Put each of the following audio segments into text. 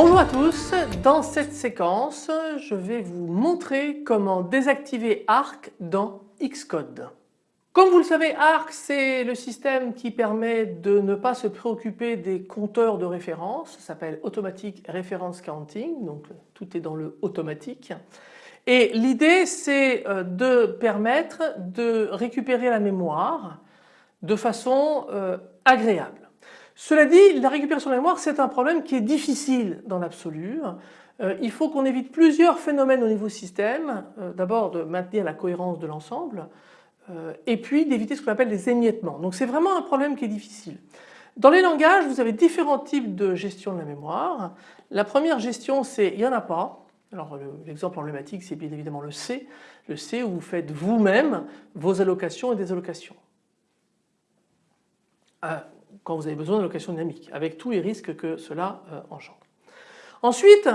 Bonjour à tous, dans cette séquence je vais vous montrer comment désactiver ARC dans Xcode. Comme vous le savez ARC c'est le système qui permet de ne pas se préoccuper des compteurs de référence, ça s'appelle Automatic Reference Counting donc tout est dans le automatique et l'idée c'est euh, de permettre de récupérer la mémoire de façon euh, agréable. Cela dit, la récupération de mémoire c'est un problème qui est difficile dans l'absolu. Euh, il faut qu'on évite plusieurs phénomènes au niveau système. D'abord de maintenir la cohérence de l'ensemble et puis d'éviter ce qu'on appelle les émiettements. Donc c'est vraiment un problème qui est difficile. Dans les langages vous avez différents types de gestion de la mémoire. La première gestion c'est il n'y en a pas. Alors l'exemple emblématique c'est bien évidemment le C. Le C où vous faites vous-même vos allocations et désallocations quand vous avez besoin d'allocation dynamique avec tous les risques que cela euh, engendre. Ensuite,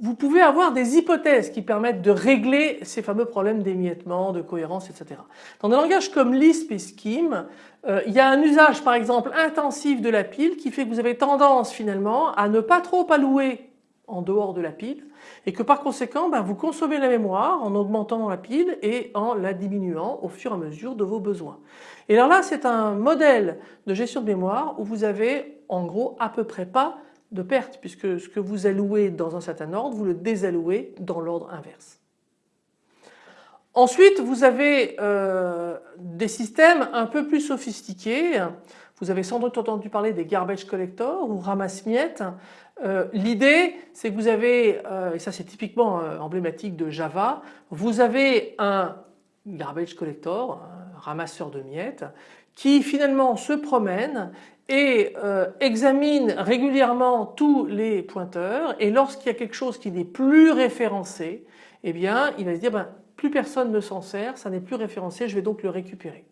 vous pouvez avoir des hypothèses qui permettent de régler ces fameux problèmes d'émiettement, de cohérence, etc. Dans des langages comme Lisp et Scheme, euh, il y a un usage par exemple intensif de la pile qui fait que vous avez tendance finalement à ne pas trop allouer en dehors de la pile et que par conséquent ben, vous consommez la mémoire en augmentant la pile et en la diminuant au fur et à mesure de vos besoins. Et alors là c'est un modèle de gestion de mémoire où vous avez en gros à peu près pas de perte puisque ce que vous allouez dans un certain ordre vous le désallouez dans l'ordre inverse. Ensuite vous avez euh, des systèmes un peu plus sophistiqués. Vous avez sans doute entendu parler des garbage collectors ou ramasse-miettes euh, l'idée c'est que vous avez, euh, et ça c'est typiquement emblématique de Java, vous avez un garbage collector, un ramasseur de miettes, qui finalement se promène et examine régulièrement tous les pointeurs et lorsqu'il y a quelque chose qui n'est plus référencé, eh bien il va se dire ben, plus personne ne s'en sert, ça n'est plus référencé, je vais donc le récupérer.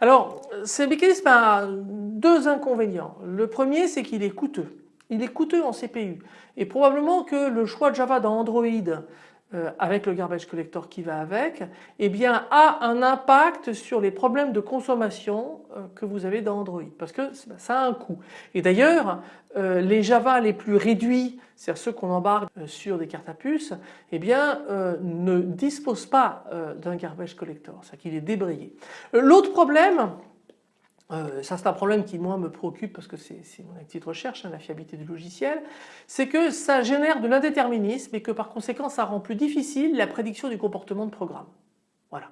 Alors ce mécanisme a deux inconvénients. Le premier c'est qu'il est coûteux il est coûteux en CPU et probablement que le choix de Java dans Android euh, avec le garbage collector qui va avec, eh bien a un impact sur les problèmes de consommation euh, que vous avez dans Android parce que ça a un coût. Et d'ailleurs euh, les Java les plus réduits, c'est-à-dire ceux qu'on embarque sur des cartes à puce, eh bien ne disposent pas d'un garbage collector, c'est-à-dire qu'il est débrayé. L'autre problème euh, ça c'est un problème qui moi me préoccupe parce que c'est mon activité de recherche, hein, la fiabilité du logiciel, c'est que ça génère de l'indéterminisme et que par conséquent ça rend plus difficile la prédiction du comportement de programme. Voilà.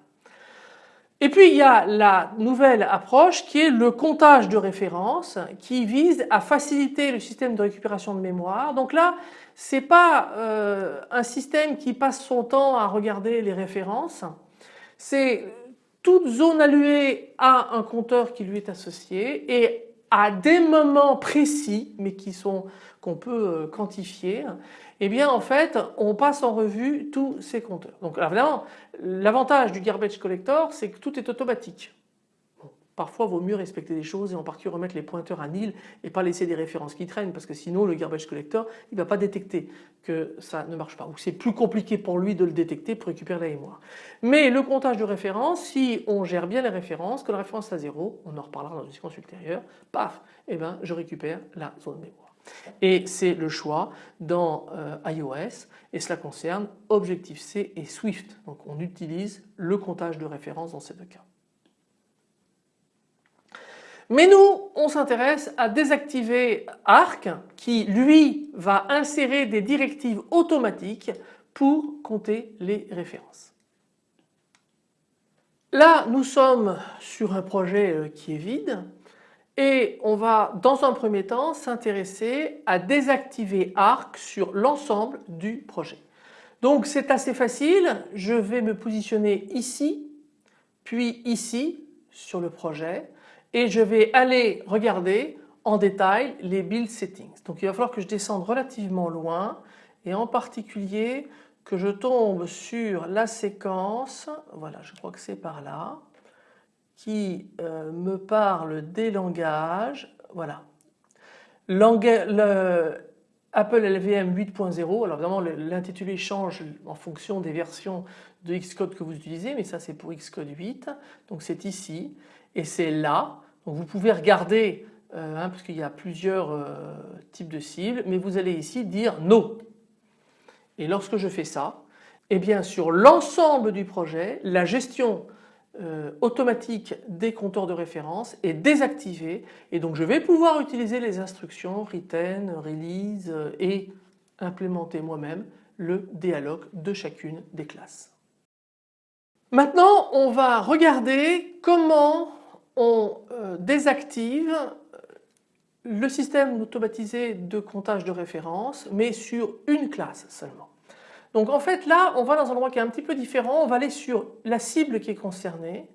Et puis il y a la nouvelle approche qui est le comptage de références qui vise à faciliter le système de récupération de mémoire. Donc là c'est pas euh, un système qui passe son temps à regarder les références, c'est toute zone allouée a un compteur qui lui est associé et à des moments précis mais qui sont qu'on peut euh, quantifier eh bien en fait on passe en revue tous ces compteurs. Donc l'avantage du garbage collector c'est que tout est automatique. Parfois vaut mieux respecter des choses et en particulier remettre les pointeurs à nil et pas laisser des références qui traînent parce que sinon le garbage collector il ne va pas détecter que ça ne marche pas ou c'est plus compliqué pour lui de le détecter pour récupérer la mémoire. Mais le comptage de références, si on gère bien les références, que la référence est à zéro, on en reparlera dans une séquence ultérieure, paf, eh ben je récupère la zone mémoire. Et c'est le choix dans euh, iOS et cela concerne Objective-C et Swift. Donc on utilise le comptage de références dans ces deux cas. Mais nous, on s'intéresse à désactiver Arc qui lui va insérer des directives automatiques pour compter les références. Là, nous sommes sur un projet euh, qui est vide et on va dans un premier temps s'intéresser à désactiver Arc sur l'ensemble du projet. Donc c'est assez facile, je vais me positionner ici puis ici sur le projet et je vais aller regarder en détail les build settings. Donc il va falloir que je descende relativement loin et en particulier que je tombe sur la séquence, voilà je crois que c'est par là, qui euh, me parle des langages, voilà. Apple LVM 8.0, alors évidemment l'intitulé change en fonction des versions de Xcode que vous utilisez mais ça c'est pour Xcode 8 donc c'est ici et c'est là donc vous pouvez regarder euh, hein, parce qu'il y a plusieurs euh, types de cibles mais vous allez ici dire no et lorsque je fais ça eh bien sur l'ensemble du projet la gestion euh, automatique des compteurs de référence est désactivée et donc je vais pouvoir utiliser les instructions retain, release et implémenter moi-même le dialogue de chacune des classes. Maintenant on va regarder comment on euh, désactive euh, le système automatisé de comptage de référence mais sur une classe seulement. Donc en fait là on va dans un endroit qui est un petit peu différent, on va aller sur la cible qui est concernée,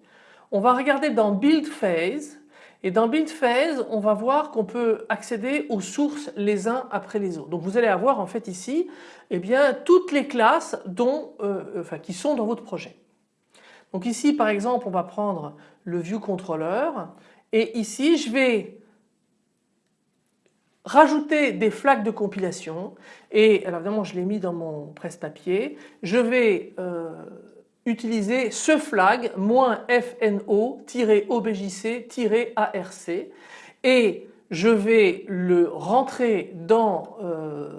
on va regarder dans Build Phase et dans Build Phase on va voir qu'on peut accéder aux sources les uns après les autres. Donc vous allez avoir en fait ici eh bien, toutes les classes euh, qui sont dans votre projet. Donc ici par exemple on va prendre le View Controller et ici je vais rajouter des flags de compilation. Et alors évidemment je l'ai mis dans mon presse-papier, je vais euh, utiliser ce flag -fno-objc-arc et je vais le rentrer dans euh,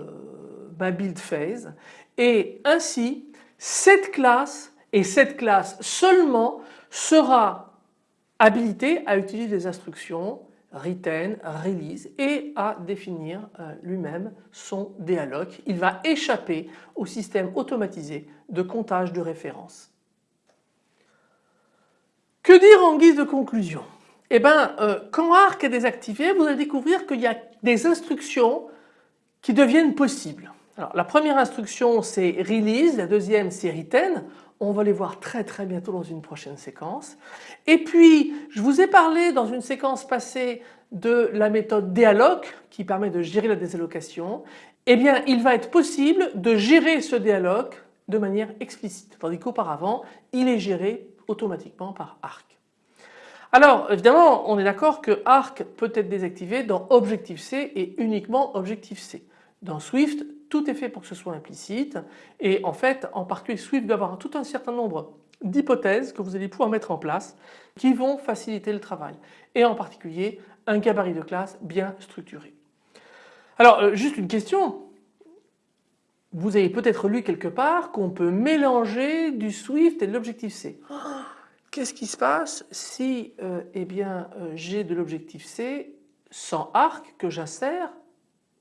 ma build phase. Et ainsi cette classe et cette classe seulement sera habilitée à utiliser les instructions retain, release et à définir euh, lui-même son dialogue. Il va échapper au système automatisé de comptage de références. Que dire en guise de conclusion? Eh bien, euh, quand ARC est désactivé, vous allez découvrir qu'il y a des instructions qui deviennent possibles. Alors, la première instruction c'est release, la deuxième c'est retain. On va les voir très très bientôt dans une prochaine séquence. Et puis je vous ai parlé dans une séquence passée de la méthode dialogue qui permet de gérer la désallocation. Eh bien il va être possible de gérer ce dialogue de manière explicite tandis qu'auparavant il est géré automatiquement par ARC. Alors évidemment on est d'accord que ARC peut être désactivé dans Objective-C et uniquement Objective-C. Dans Swift tout est fait pour que ce soit implicite et en fait en particulier Swift va avoir tout un certain nombre d'hypothèses que vous allez pouvoir mettre en place qui vont faciliter le travail et en particulier un gabarit de classe bien structuré. Alors euh, juste une question, vous avez peut-être lu quelque part qu'on peut mélanger du Swift et de l'Objective-C. Qu'est-ce qui se passe si euh, eh euh, j'ai de l'Objective-C sans arc que j'insère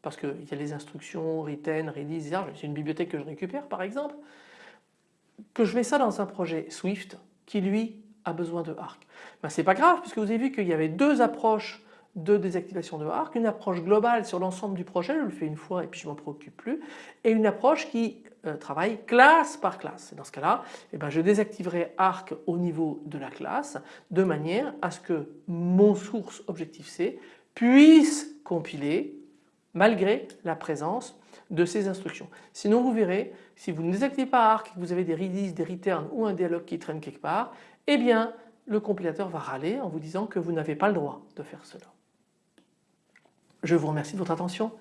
parce qu'il y a les instructions, retain, release, c'est une bibliothèque que je récupère par exemple, que je mets ça dans un projet Swift qui lui a besoin de Arc. Ben, c'est pas grave puisque vous avez vu qu'il y avait deux approches de désactivation de Arc, une approche globale sur l'ensemble du projet, je le fais une fois et puis je m'en préoccupe plus, et une approche qui euh, travaille classe par classe. dans ce cas-là, eh ben, je désactiverai Arc au niveau de la classe de manière à ce que mon source Objective-C puisse compiler malgré la présence de ces instructions. Sinon vous verrez, si vous ne désactivez pas ARC, que vous avez des releases, des returns ou un dialogue qui traîne quelque part, eh bien le compilateur va râler en vous disant que vous n'avez pas le droit de faire cela. Je vous remercie de votre attention,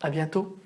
à bientôt.